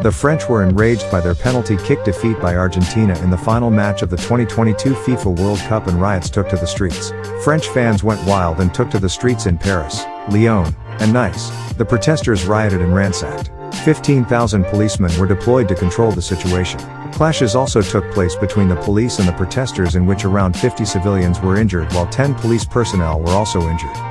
The French were enraged by their penalty kick defeat by Argentina in the final match of the 2022 FIFA World Cup and riots took to the streets. French fans went wild and took to the streets in Paris, Lyon, and Nice. The protesters rioted and ransacked. 15,000 policemen were deployed to control the situation. Clashes also took place between the police and the protesters in which around 50 civilians were injured while 10 police personnel were also injured.